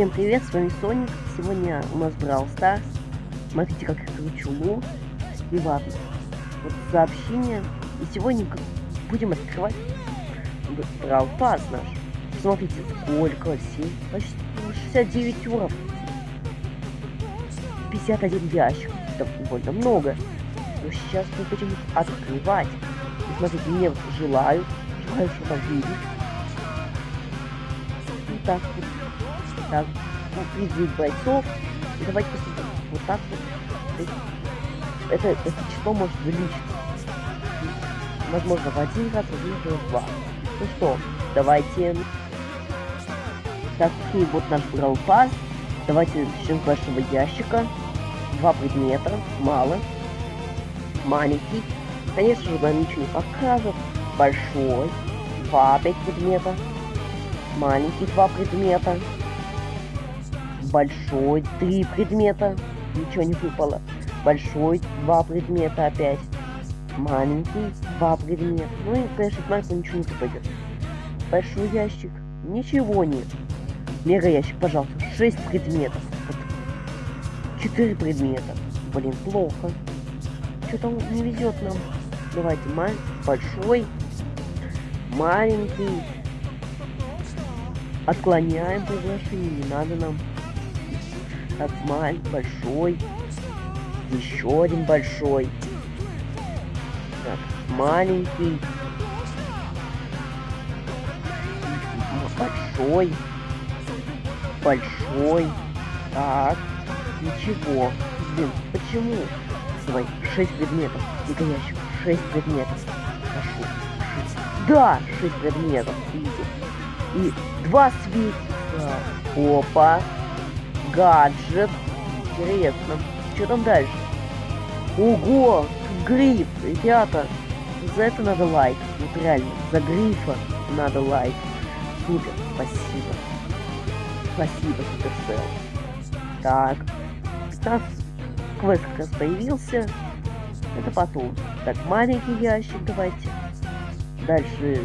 Всем привет, с вами Соник. Сегодня у нас Brawl Stars. Смотрите, как я кручу лу. И ладно. Вот сообщение. И сегодня будем открывать Brawl Pass наш. Смотрите, сколько, 7, почти 69 уровней. 51 ящик. Это довольно много. Но сейчас мы будем открывать. И смотрите, мне желаю, желаю что-то видеть. И так вот так, призыв бойцов. И давайте посмотрим. Вот так вот. Это, это число может увеличиться. Возможно, в один раз, возможно, в два. Ну что, давайте... Так, и вот наш пас. Давайте начнем с большого ящика. Два предмета, мало. Маленький. Конечно же, нам ничего не покажет. Большой. Два опять предмета. Маленький два предмета большой, три предмета, ничего не выпало. Большой, два предмета опять. Маленький, два предмета. Ну и, конечно, маленький ничего не выпадет. Большой ящик, ничего нет. Мега ящик, пожалуйста, шесть предметов. Четыре предмета. Блин, плохо. Что-то не везет нам. Давайте, маленький, большой, маленький. Отклоняем приглашение, не надо нам так, маленький, большой. Еще один большой. Так, маленький. Большой. Большой. Так, ничего. Блин, почему? Давай, шесть предметов. Дико ящик. Шесть предметов. Прошу. Да, шесть предметов. И два свитка. Опа гаджет. Интересно. Что там дальше? Ого! Гриф, ребята. За это надо лайк. Вот реально. За грифа надо лайк. Супер. Спасибо. Спасибо, Суперсел. Так. 15 квест как раз появился. Это потом. Так, маленький ящик давайте. Дальше...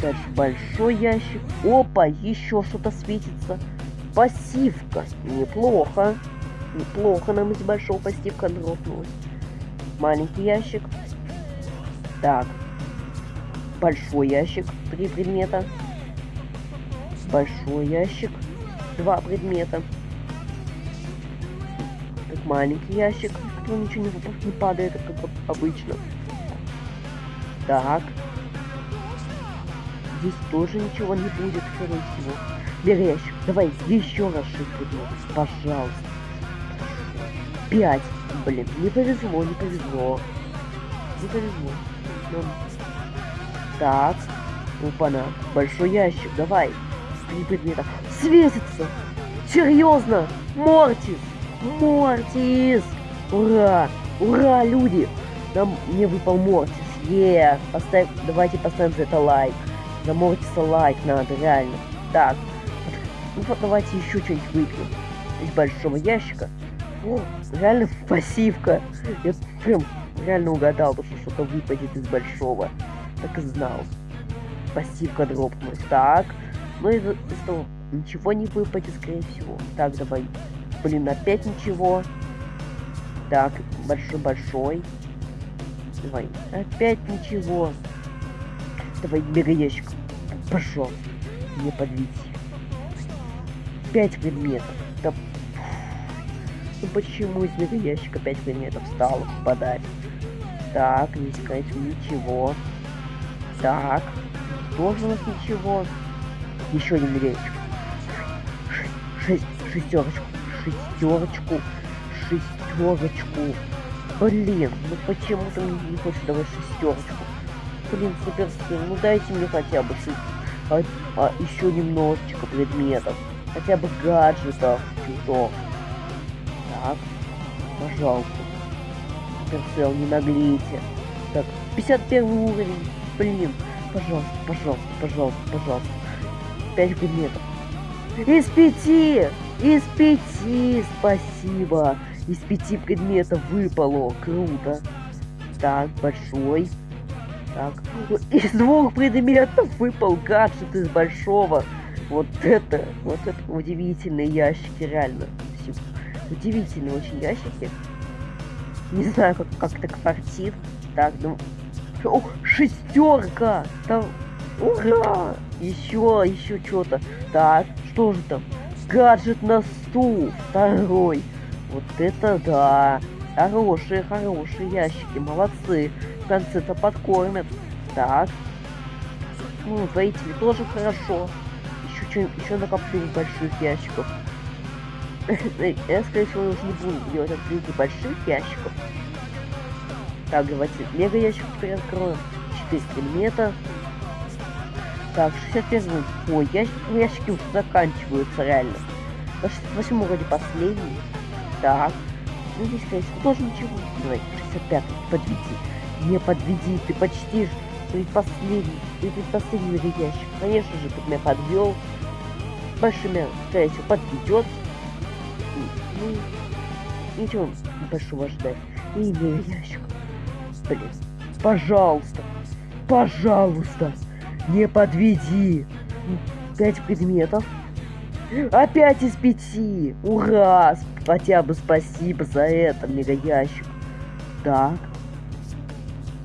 Дальше большой ящик. Опа, еще что-то светится. Пассивка. Неплохо. Неплохо нам из большого пассивка дропнулась. Маленький ящик. Так. Большой ящик. Три предмета. Большой ящик. Два предмета. Так, маленький ящик. Кто ничего не, не падает, как обычно. Так. Здесь тоже ничего не будет, скорее всего. Ящик. Давай еще раз предметов. Пожалуйста. Пять. Блин, не повезло, не повезло. Не повезло. Но... Так. Опа-на. Большой ящик. Давай. Три предмета. Светится. Серьезно. Мортис. Мортис. Ура. Ура, люди. Нам не выпал Мортис. Е. Поставь, давайте поставим за это лайк. За Мортиса лайк надо, реально. Так. Ну вот давайте еще что-нибудь выпьем. Из большого ящика. О, реально пассивка. Я прям реально угадал, что что-то выпадет из большого. Так и знал. Пассивка дропнулась. Так. Ну и того ничего не выпадет, скорее всего. Так, давай. Блин, опять ничего. Так, большой-большой. Давай. Опять ничего. Давай, бегай ящик. Пошел. Не подведите. 5 предметов. Да... Ну почему из ящика 5 предметов стало попадать? Так, не сказать ничего. Так, тоже у нас ничего. Еще один ящик. Шесть, шестерочку, шестерочку, шестерочку. Блин, ну почему ты мне не хочешь давать шестерочку? Блин, суперсил, ну дайте мне хотя бы а, а еще немножечко предметов хотя бы гаджетов чуток. Так, пожалуйста. Суперсел, не наглейте. Так, 51 уровень. Блин, пожалуйста, пожалуйста, пожалуйста, пожалуйста. 5 предметов. Из пяти! Из пяти! Спасибо! Из пяти предметов выпало. Круто. Так, большой. Так, из двух предметов выпал гаджет из большого. Вот это, вот это удивительные ящики, реально. Удивительные очень ящики. Не знаю, как, как так фартит. Так, ну... О, шестерка! Там... Ура! Еще, еще что-то. Так, что же там? Гаджет на стул. Второй. Вот это да. Хорошие, хорошие ящики. Молодцы. В конце-то подкормят. Так. Ну, воители тоже хорошо. Еще, еще накоплю больших ящиков. Я, скорее всего, уже не буду делать открытие больших ящиков. Так, давайте мега ящик теперь откроем. 4 предмета. Так, 61 Ой, ящик, ну, ящики уже заканчиваются реально. На 68 вроде последний. Так. Ну, здесь, конечно, тоже ничего. Давай, 65 подведи. Не подведи, ты почти предпоследний, ты предпоследний ящик. Конечно же, ты меня подвел. Большими, скорее подведет. Ну, ничего большого ждать. И не ящик. Блин, пожалуйста, пожалуйста, не подведи. Пять предметов. Опять из пяти. Ура! Хотя бы спасибо за это, мега ящик. Так.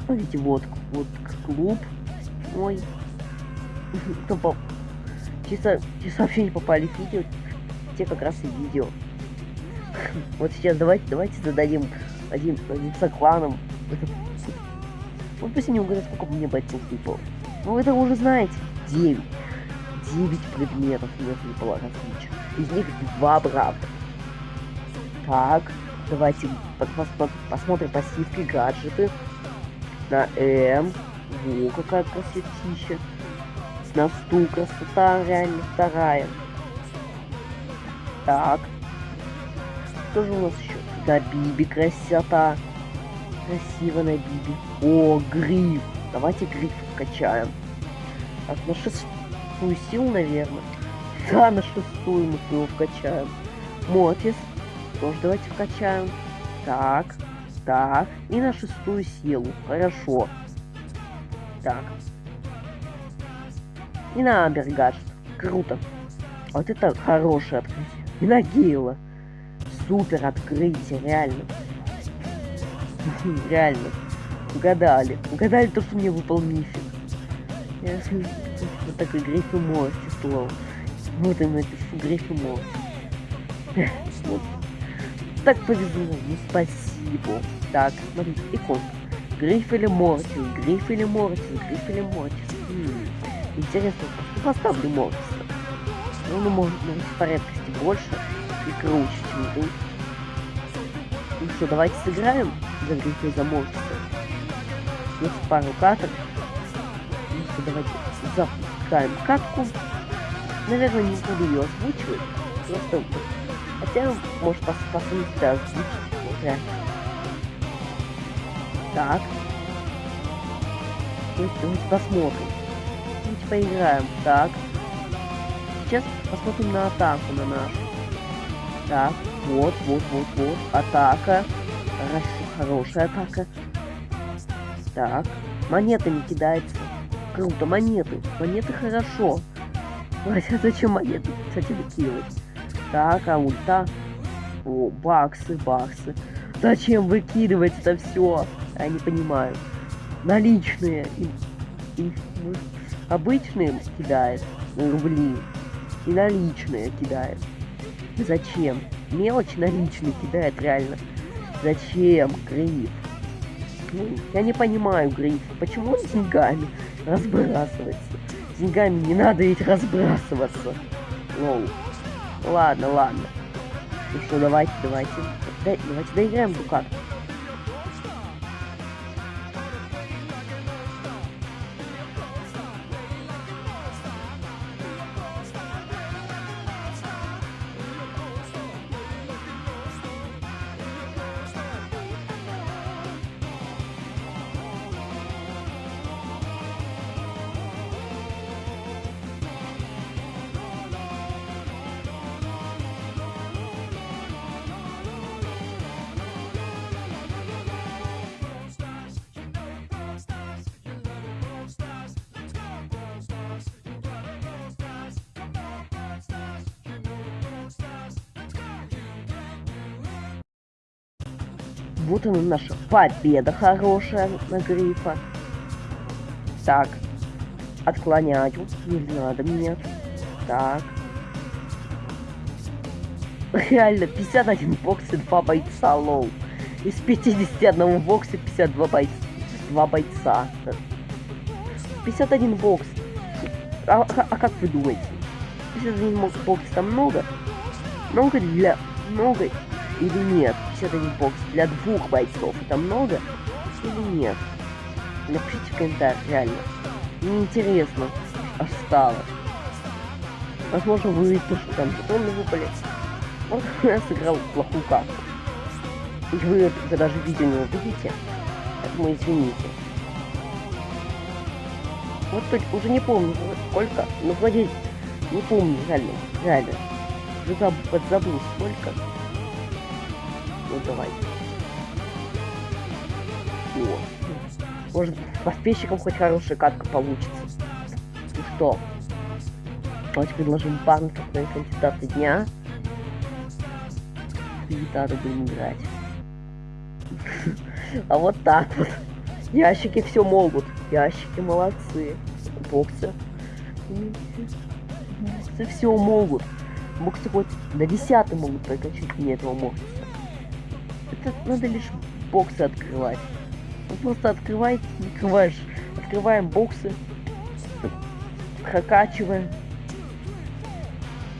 Смотрите, вот, вот клуб. Ой. Кто Чисто, те сообщения попали в видео, те как раз и видео. Вот сейчас давайте, давайте зададим один, один сокланом. Вот пусть не угадать, сколько мне бойцов выпало. Ну вы это уже знаете. 9. 9 предметов мне выпало различных. Из них два правда. Так, давайте посмотрим пассивки, гаджеты. На М. Во, какая красотища. На стул красота реально вторая. Так, что же у нас еще? Да, Биби, красота. Красиво на Биби. О, гриф. Давайте гриф вкачаем. Так, на шестую силу, наверное. Да, на шестую мы его вкачаем. Мотис. Тоже давайте вкачаем. Так, так. И на шестую силу. Хорошо. Так. И на Амбергаст. Круто. Вот это хорошее открытие. И на Гейла супер открытие, реально. реально. Угадали. Угадали то, что мне выпал мифик. Я вот такой гриф и морти слово. Вот им напишу гриф и морти. вот. Так повезло, ну спасибо. Так, смотрите, икон. Гриф или Мортис, Гриф или Мортис, Гриф или Мортис. Интересно, поставлю Мортиса. Ну, ну, может, ну, в порядкости больше и круче, чем тут. Ну что, давайте сыграем за грехи за Мортиса. Есть пару каток. Ну что, давайте запускаем катку. Наверное, не буду ее озвучивать. Просто, хотя, может, пос посмотрите озвучить. Вот. Так. Давайте посмотрим. Поиграем. Так. Сейчас посмотрим на атаку на нашу. Так, вот, вот, вот, вот. Атака. Хорошо, хорошая атака. Так. Монетами кидается. Круто, монеты. Монеты хорошо. Хотя зачем монеты, кстати, выкидывать? Так, а ульта. О, баксы, баксы. Зачем выкидывать это все? Я не понимаю. Наличные. И, и, обычные кидает рубли. И наличные кидает. Зачем? Мелочь наличный кидает реально. Зачем, Гриф? Ну, я не понимаю, Гриф, почему с деньгами разбрасываться? С деньгами не надо ведь разбрасываться. Лоу. Ладно, ладно. Ну что, давайте, давайте. Давайте доиграем в Дукат. Вот она наша победа хорошая на грифа. Так. Отклоняю. Не надо меня. Так. Реально, 51 бокс и 2 бойца, лоу. Из 51 бокса 52 бойца. 2 бойца. 51 бокс. А, а, а как вы думаете? 51 бокс там много? Много для... Много или нет? 51 бокс для двух бойцов это много или нет? Напишите в комментариях, реально. Мне интересно, аж стало. Возможно, вы что там жетоны выпали. Вот я сыграл плохую карту. И вы это даже видео не увидите. Поэтому извините. Вот тут уже не помню сколько, но вроде не помню, реально, реально. Уже заб подзабыл сколько. Ну давай. Вот. Может, поспешникам хоть хорошая катка получится. Ну что? Давайте предложим парню на кандидата дня. Гитару будем играть. А вот так вот. Ящики все могут. Ящики молодцы. Боксы. Боксы все могут. Боксы хоть на десятый могут прокачать мне этого мокса. Это надо лишь боксы открывать. Вы просто открываете, открываешь. Открываем боксы. Прокачиваем.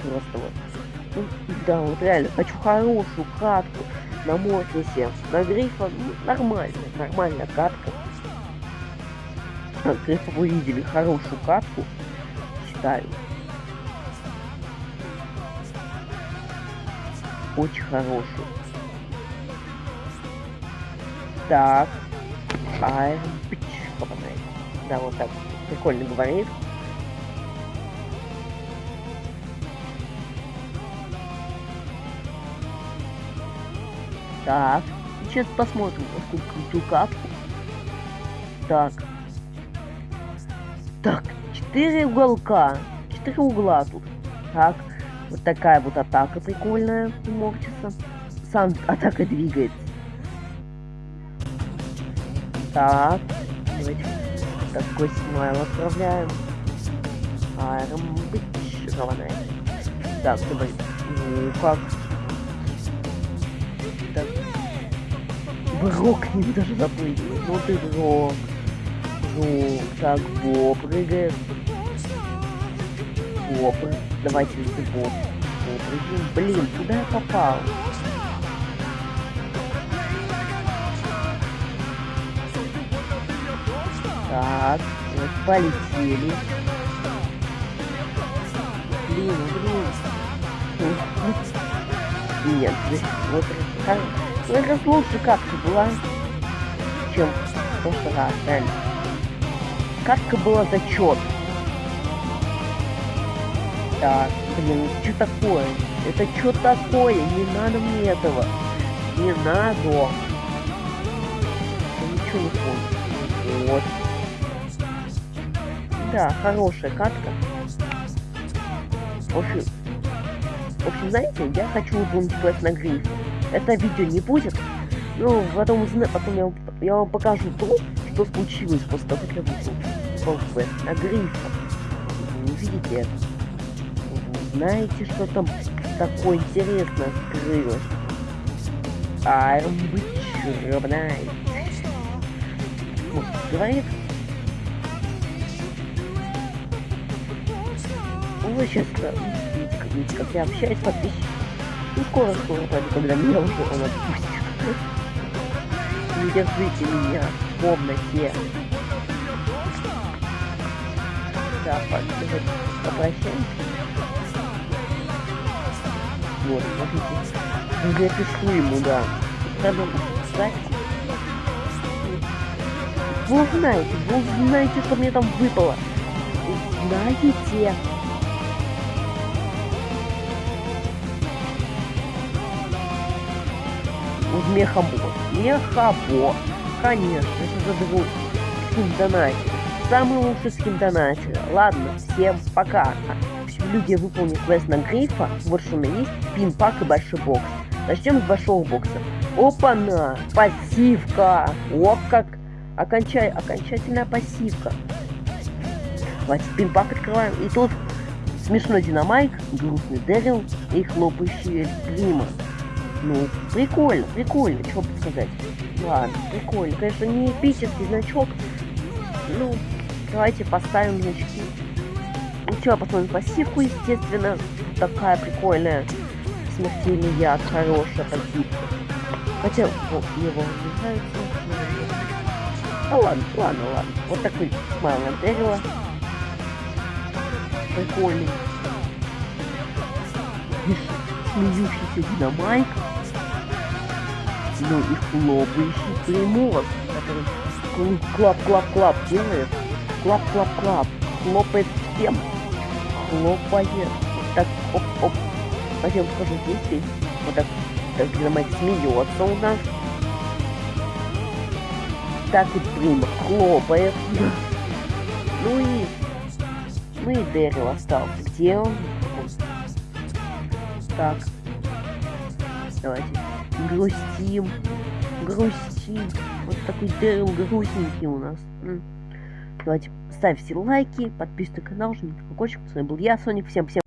Просто вот. Ну, да, вот реально, хочу хорошую катку на Мортисе, на Грифа, ну, нормально, нормальная катка. От Грифа вы видели хорошую катку, считаю. Очень хорошую. Так. Бич, попадает. Да, вот так. Прикольно говорит. Так. Сейчас посмотрим, крутую катку. Так. Так, четыре уголка. Четыре угла тут. Так. Вот такая вот атака прикольная у Мортиса. Сам атака двигается. Так. Такой смайл отправляем. Быть Так, давай. Ну как? Брок не даже запрыгнул. Ну ты Брок. Ну, так, Бо прыгает. Бо, давайте ты Бо. Бо. Блин, куда я попал? Так, вот полетели. Блин, блин. Нет, вот ну это лучше катка была, чем в прошлый раз, реально. Катка была зачет. Так, блин, что такое? Это что такое? Не надо мне этого. Не надо. Я ничего не помню. Вот. Да, хорошая катка. В общем, в общем, знаете, я хочу играть на гриф это видео не будет. Ну, потом, потом я, я вам покажу то, что случилось после того, как я вышел на грифа. Вы увидите это. Знаете, что там такое интересное скрылось. I'm Witcher Вот, говорит. Вы сейчас видите, как я общаюсь с подписчиками. Ну скоро, скоро, когда меня уже он отпустит. Не держите меня в комнате. Да, попрощаемся. Вот, смотрите. Я пишу ему, да. Надо сказать. Вы знаете, вы знаете, что мне там выпало. Знаете. В мехабот. Мехабот. Конечно, это за другой скин Самый лучший скин Ладно, всем пока. Люди выполнили квест на грифа. Вот что у меня есть. Пин-пак и большой бокс. Начнем с большого бокса. Опа-на! Пассивка! О, как! Окончай, окончательная пассивка. Давайте пинпак открываем. И тут смешной динамайк, грустный Дэрил и хлопающий Эль Прима. Ну, прикольно, прикольно, что бы сказать. Ладно, прикольно. Конечно, не эпический значок. Ну, давайте поставим значки. Ну что, посмотрим пассивку, естественно. Такая прикольная. Смертельный яд, хорошая пассивка. Хотя, вот, его не. Ну ладно, ладно, ладно. Вот такой смайл дерево. Прикольный. Смеющийся Dynamike. Ну и хлопающий Примо, который clap-clap-clap делает. Clap-clap-clap. Хлопает всем. Хлопает. Так, оп-оп. Затем скажу здесь. Вот так. Так Dynamike смеется у нас. Так и прям хлопает. Ну и... Ну и Дэрил остался. Где он? Так. Давайте. Грустим. Грустим. Вот такой Дэрил грустненький у нас. Давайте ставьте лайки, подписывайтесь на канал, жмите колокольчик. С вами был я, Соник. Всем всем.